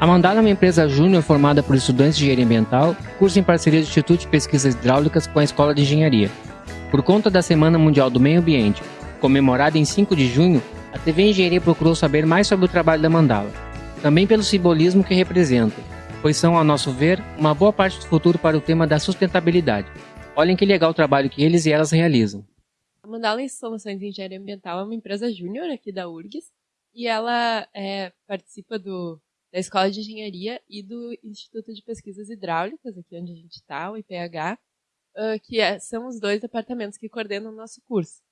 A Mandala é uma empresa júnior formada por estudantes de engenharia ambiental, curso em parceria do Instituto de Pesquisas Hidráulicas com a Escola de Engenharia. Por conta da Semana Mundial do Meio Ambiente, comemorada em 5 de junho, a TV Engenharia procurou saber mais sobre o trabalho da Mandala, também pelo simbolismo que representa, pois são, ao nosso ver, uma boa parte do futuro para o tema da sustentabilidade. Olhem que legal o trabalho que eles e elas realizam. A Mandala Soluções em Engenharia Ambiental é uma empresa júnior aqui da URGS e ela é, participa do, da Escola de Engenharia e do Instituto de Pesquisas Hidráulicas, aqui onde a gente está, o IPH, que é, são os dois departamentos que coordenam o nosso curso.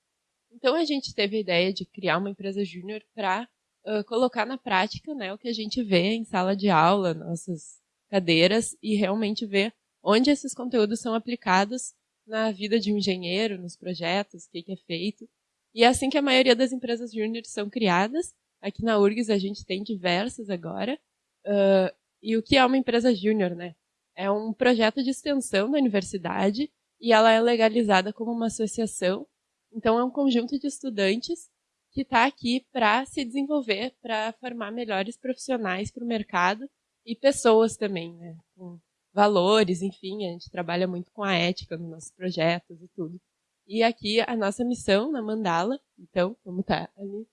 Então a gente teve a ideia de criar uma empresa júnior para uh, colocar na prática né, o que a gente vê em sala de aula, nossas cadeiras, e realmente ver onde esses conteúdos são aplicados na vida de um engenheiro, nos projetos, o que, que é feito. E é assim que a maioria das empresas júnior são criadas, Aqui na URGS a gente tem diversas agora. Uh, e o que é uma empresa júnior, né? É um projeto de extensão da universidade e ela é legalizada como uma associação. Então é um conjunto de estudantes que está aqui para se desenvolver, para formar melhores profissionais para o mercado e pessoas também, né? Com valores, enfim, a gente trabalha muito com a ética nos nossos projetos e tudo. E aqui a nossa missão na Mandala, então, como está ali,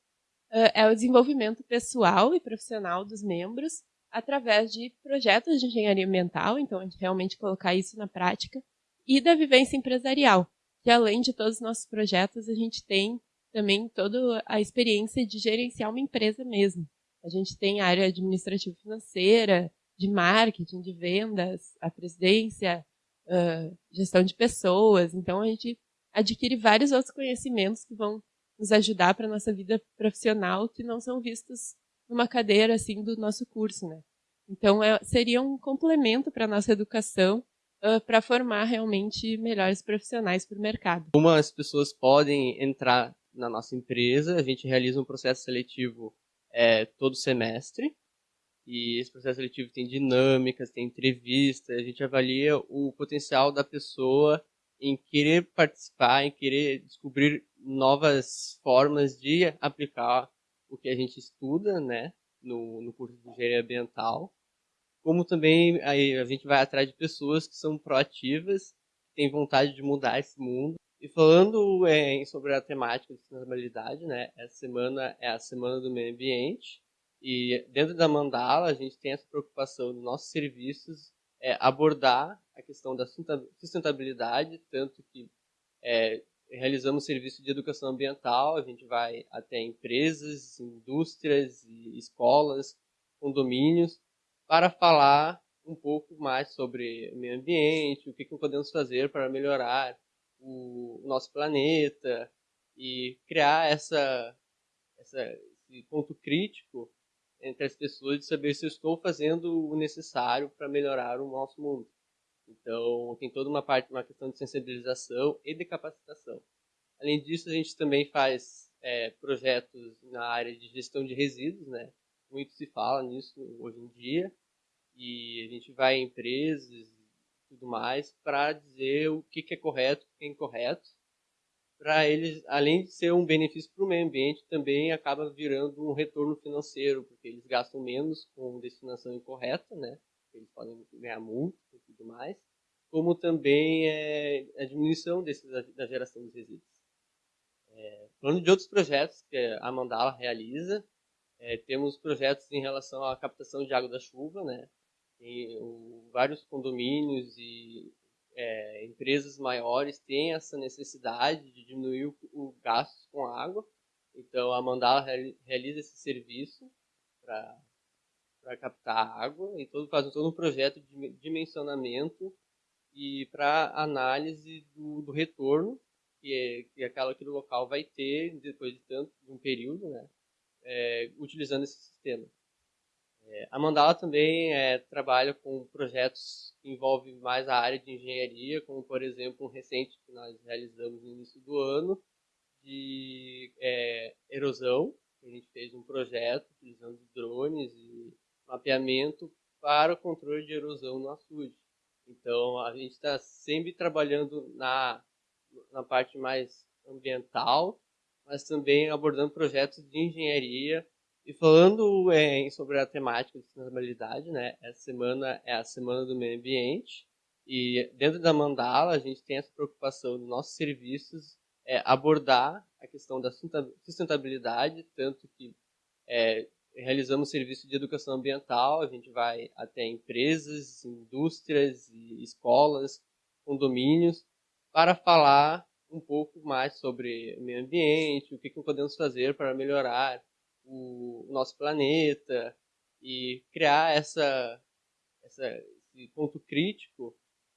é o desenvolvimento pessoal e profissional dos membros através de projetos de engenharia ambiental, então a gente realmente colocar isso na prática, e da vivência empresarial, que além de todos os nossos projetos, a gente tem também toda a experiência de gerenciar uma empresa mesmo. A gente tem a área administrativa financeira, de marketing, de vendas, a presidência, uh, gestão de pessoas. Então a gente adquire vários outros conhecimentos que vão nos ajudar para nossa vida profissional que não são vistos numa cadeira assim do nosso curso, né? Então é, seria um complemento para nossa educação uh, para formar realmente melhores profissionais para o mercado. Como as pessoas podem entrar na nossa empresa, a gente realiza um processo seletivo é, todo semestre e esse processo seletivo tem dinâmicas, tem entrevistas, a gente avalia o potencial da pessoa em querer participar, em querer descobrir novas formas de aplicar o que a gente estuda, né, no, no curso de engenharia ambiental, como também aí a gente vai atrás de pessoas que são proativas, têm vontade de mudar esse mundo. E falando é, sobre a temática de sustentabilidade, né, essa semana é a semana do meio ambiente e dentro da Mandala a gente tem essa preocupação dos nossos serviços é, abordar a questão da sustentabilidade, tanto que é, realizamos serviço de educação ambiental, a gente vai até empresas, indústrias, escolas, condomínios, para falar um pouco mais sobre meio ambiente, o que, que podemos fazer para melhorar o nosso planeta e criar essa, essa, esse ponto crítico entre as pessoas de saber se eu estou fazendo o necessário para melhorar o nosso mundo. Então, tem toda uma parte, uma questão de sensibilização e de capacitação. Além disso, a gente também faz é, projetos na área de gestão de resíduos, né? Muito se fala nisso hoje em dia. E a gente vai em empresas e tudo mais para dizer o que, que é correto, o que é incorreto. Para eles, além de ser um benefício para o meio ambiente, também acaba virando um retorno financeiro, porque eles gastam menos com destinação incorreta, né? Eles podem ganhar multa e tudo mais como também é, a diminuição desse, da, da geração dos resíduos. É, falando de outros projetos que a Mandala realiza, é, temos projetos em relação à captação de água da chuva, né? Tem o, vários condomínios e é, empresas maiores têm essa necessidade de diminuir o, o gasto com água. Então a Mandala realiza esse serviço para captar água e todo, faz todo um projeto de dimensionamento e para análise do, do retorno que, é, que aquela que o local vai ter depois de tanto de um período, né, é, utilizando esse sistema. É, a Mandala também é, trabalha com projetos que envolvem mais a área de engenharia, como por exemplo um recente que nós realizamos no início do ano de é, erosão. A gente fez um projeto utilizando drones e mapeamento para o controle de erosão no açude. Então, a gente está sempre trabalhando na, na parte mais ambiental, mas também abordando projetos de engenharia E falando é, sobre a temática de sustentabilidade, né, essa semana é a Semana do Meio Ambiente, e dentro da Mandala a gente tem essa preocupação dos nossos serviços é, abordar a questão da sustentabilidade, tanto que é, realizamos serviço de educação ambiental, a gente vai até empresas, indústrias, escolas, condomínios, para falar um pouco mais sobre meio ambiente, o que, que podemos fazer para melhorar o, nosso planeta e criar essa, essa, esse ponto crítico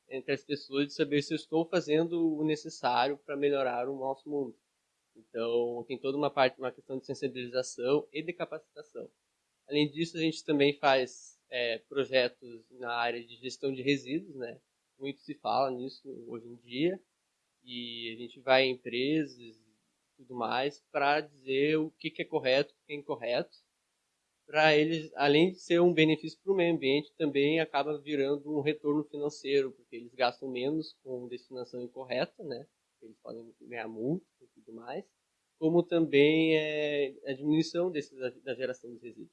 entre as pessoas de saber se eu estou fazendo o necessário para melhorar o nosso mundo. Então, tem toda uma parte, uma questão de sensibilização e de capacitação. Além disso, a gente também faz é, projetos na área de gestão de resíduos, né? Muito se fala nisso hoje em dia. E a gente vai em empresas e tudo mais para dizer o que, que é correto, o que é incorreto. Para eles, além de ser um benefício para o meio ambiente, também acaba virando um retorno financeiro, porque eles gastam menos com destinação incorreta, né? Eles podem ganhar multa e tudo mais, como também é, a diminuição desse, da, geração de resíduos.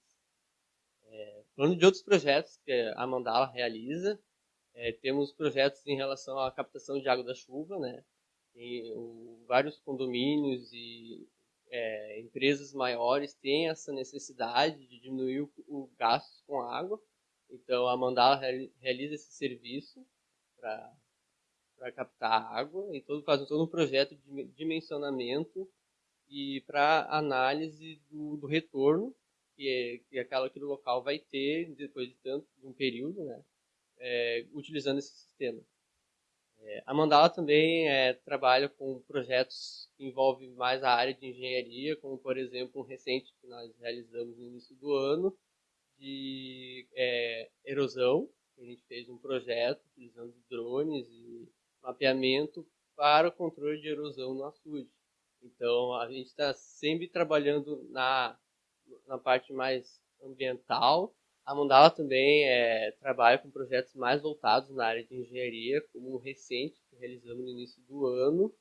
É, falando de outros projetos que a Mandala realiza, é, temos projetos em relação à captação de água da chuva, né? Tem o, vários condomínios e é, empresas maiores têm essa necessidade de diminuir o, o gasto com água. Então a Mandala realiza esse serviço para para captar água e todo, faz todo um projeto de dimensionamento e para análise do, do, retorno que, é, que aquela que o local vai ter depois de tanto de um período, né, é, utilizando esse sistema. É, a Mandala também é, trabalha com projetos que envolvem mais a área de engenharia, como por exemplo um recente que nós realizamos no início do ano de é, erosão. A gente fez um projeto utilizando drones e mapeamento para o controle de erosão no açude. Então, a gente está sempre trabalhando na, na parte mais ambiental. A Mandala também é, trabalha com projetos mais voltados na área de engenharia, como um recente que realizamos no início do ano,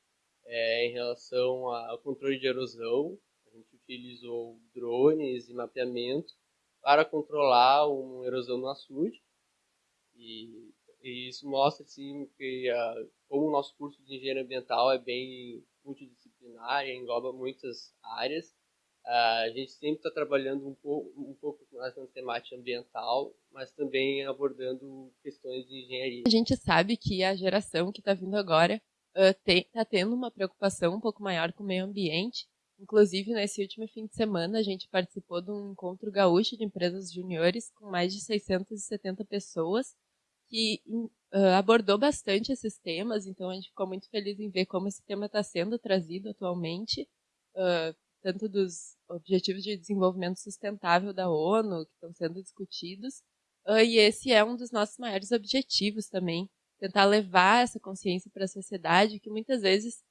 é, em relação ao controle de erosão. A gente utilizou drones e mapeamento para controlar uma erosão no açude. E e isso mostra assim, que uh, como o nosso curso de engenharia ambiental é bem multidisciplinar engloba muitas áreas, uh, a gente sempre está trabalhando um pouco, um pouco mais na temática ambiental, mas também abordando questões de engenharia. A gente sabe que a geração que está vindo agora está uh, tendo uma preocupação um pouco maior com o meio ambiente. Inclusive, nesse último fim de semana, a gente participou de um encontro gaúcho de empresas juniores com mais de 670 pessoas que uh, abordou bastante esses temas, então a gente ficou muito feliz em ver como esse tema está sendo trazido atualmente, uh, tanto dos Objetivos de Desenvolvimento Sustentável da ONU, que estão sendo discutidos, uh, e esse é um dos nossos maiores objetivos também, tentar levar essa consciência para a sociedade, que muitas vezes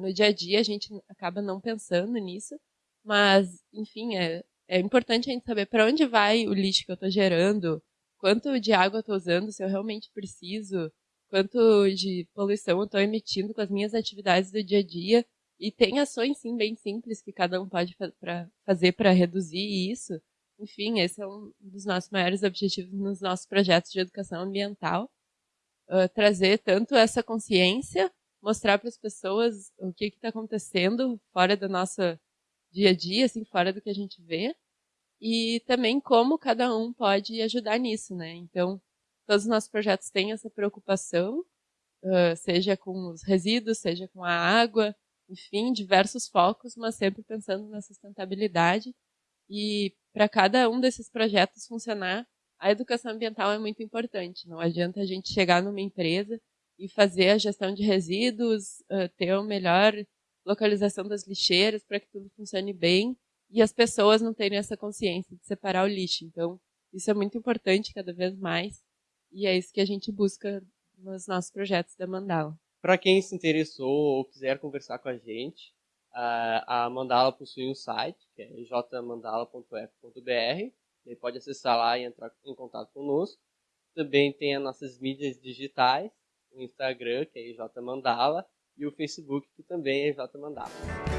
no dia a dia a gente acaba não pensando nisso, mas, enfim, é, é importante a gente saber para onde vai o lixo que eu estou gerando, quanto de água eu estou usando, se eu realmente preciso, quanto de poluição eu estou emitindo com as minhas atividades do dia a dia. E tem ações, sim, bem simples que cada um pode fa pra fazer para reduzir isso. Enfim, esse é um dos nossos maiores objetivos nos nossos projetos de educação ambiental. Uh, trazer tanto essa consciência, mostrar para as pessoas o que está acontecendo fora do nosso dia a dia, assim, fora do que a gente vê, e também como cada um pode ajudar nisso, né? Então, todos os nossos projetos têm essa preocupação, seja com os resíduos, seja com a água, enfim, diversos focos, mas sempre pensando na sustentabilidade. E para cada um desses projetos funcionar, a educação ambiental é muito importante. Não adianta a gente chegar numa empresa e fazer a gestão de resíduos, ter a melhor localização das lixeiras para que tudo funcione bem, e as pessoas não terem essa consciência de separar o lixo. Então, isso é muito importante cada vez mais e é isso que a gente busca nos nossos projetos da Mandala. Para quem se interessou ou quiser conversar com a gente, a Mandala possui um site, que é jmandala.f.br. Você pode acessar lá e entrar em contato conosco. Também tem as nossas mídias digitais, o Instagram, que é jmandala, e o Facebook, que também é jmandala.